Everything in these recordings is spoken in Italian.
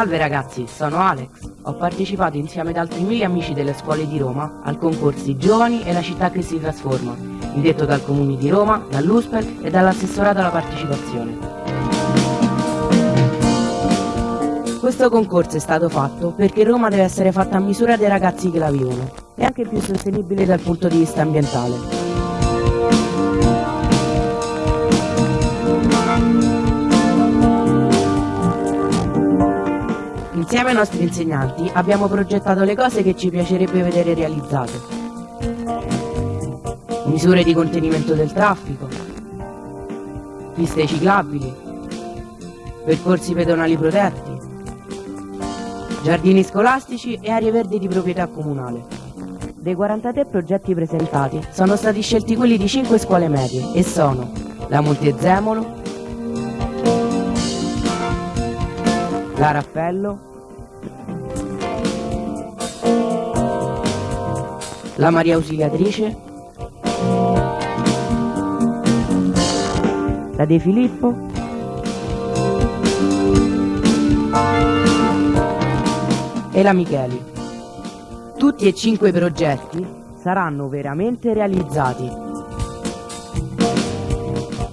Salve ragazzi, sono Alex. Ho partecipato insieme ad altri mille amici delle scuole di Roma al concorso Giovani e la città che si trasforma, indetto dal Comune di Roma, dall'USPEL e dall'assessorato alla partecipazione. Questo concorso è stato fatto perché Roma deve essere fatta a misura dei ragazzi che la vivono e anche più sostenibile dal punto di vista ambientale. Insieme ai nostri insegnanti abbiamo progettato le cose che ci piacerebbe vedere realizzate. Misure di contenimento del traffico, piste ciclabili, percorsi pedonali protetti, giardini scolastici e aree verdi di proprietà comunale. Dei 43 progetti presentati sono stati scelti quelli di 5 scuole medie e sono la Montezemolo, la Raffaello, la Maria Ausiliatrice, la De Filippo, e la Micheli. Tutti e cinque i progetti saranno veramente realizzati.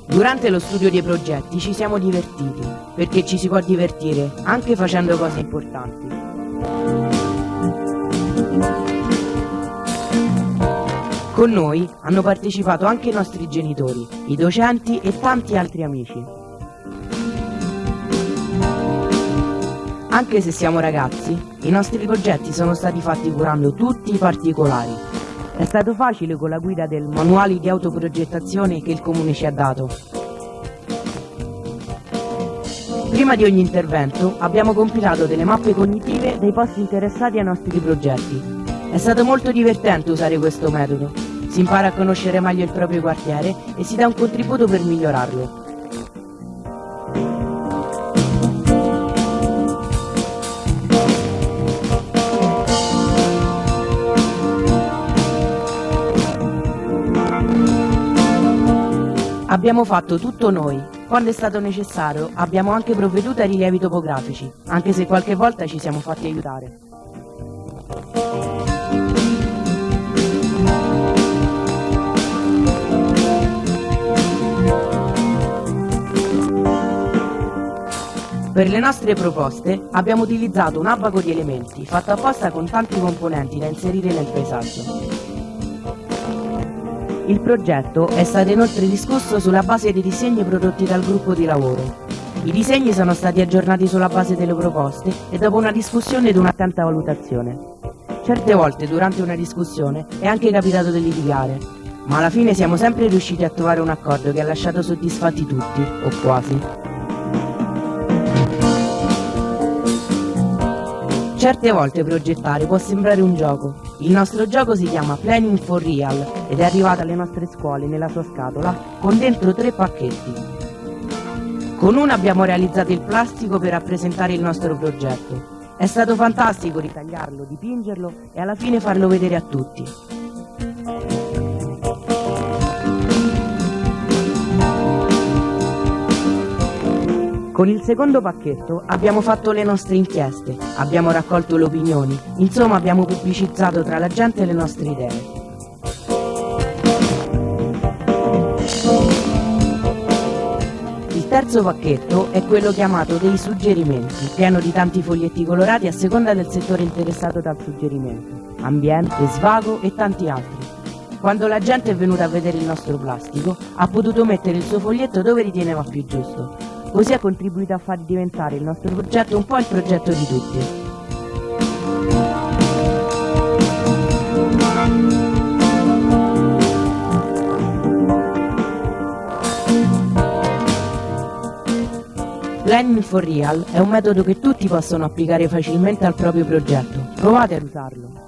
Durante lo studio dei progetti ci siamo divertiti, perché ci si può divertire anche facendo cose importanti. Con noi hanno partecipato anche i nostri genitori, i docenti e tanti altri amici. Anche se siamo ragazzi, i nostri progetti sono stati fatti curando tutti i particolari. È stato facile con la guida del manuale di autoprogettazione che il comune ci ha dato. Prima di ogni intervento abbiamo compilato delle mappe cognitive dei posti interessati ai nostri progetti. È stato molto divertente usare questo metodo si impara a conoscere meglio il proprio quartiere e si dà un contributo per migliorarlo. Abbiamo fatto tutto noi. Quando è stato necessario abbiamo anche provveduto ai rilievi topografici, anche se qualche volta ci siamo fatti aiutare. Per le nostre proposte abbiamo utilizzato un abaco di elementi fatto apposta con tanti componenti da inserire nel paesaggio. Il progetto è stato inoltre discusso sulla base dei disegni prodotti dal gruppo di lavoro. I disegni sono stati aggiornati sulla base delle proposte e dopo una discussione ed un'attenta valutazione. Certe volte durante una discussione è anche capitato di litigare, ma alla fine siamo sempre riusciti a trovare un accordo che ha lasciato soddisfatti tutti, o quasi. Certe volte progettare può sembrare un gioco. Il nostro gioco si chiama Planning for Real ed è arrivato alle nostre scuole nella sua scatola con dentro tre pacchetti. Con uno abbiamo realizzato il plastico per rappresentare il nostro progetto. È stato fantastico ritagliarlo, dipingerlo e alla fine farlo vedere a tutti. Con il secondo pacchetto abbiamo fatto le nostre inchieste, abbiamo raccolto le opinioni, insomma abbiamo pubblicizzato tra la gente le nostre idee. Il terzo pacchetto è quello chiamato dei suggerimenti, pieno di tanti foglietti colorati a seconda del settore interessato dal suggerimento, ambiente, svago e tanti altri. Quando la gente è venuta a vedere il nostro plastico, ha potuto mettere il suo foglietto dove riteneva più giusto, Così ha contribuito a far diventare il nostro progetto un po' il progetto di tutti. Learning for Real è un metodo che tutti possono applicare facilmente al proprio progetto. Provate ad usarlo.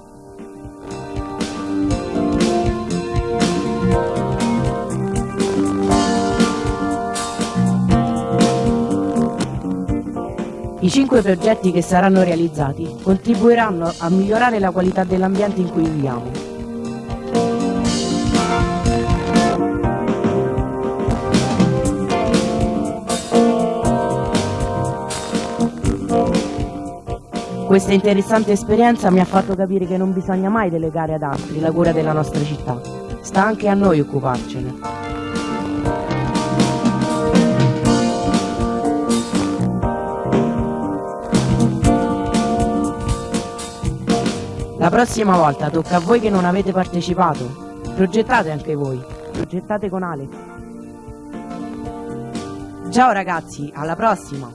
I cinque progetti che saranno realizzati contribuiranno a migliorare la qualità dell'ambiente in cui viviamo. Questa interessante esperienza mi ha fatto capire che non bisogna mai delegare ad altri la cura della nostra città. Sta anche a noi occuparcene. La prossima volta tocca a voi che non avete partecipato. Progettate anche voi. Progettate con Alex. Ciao ragazzi, alla prossima!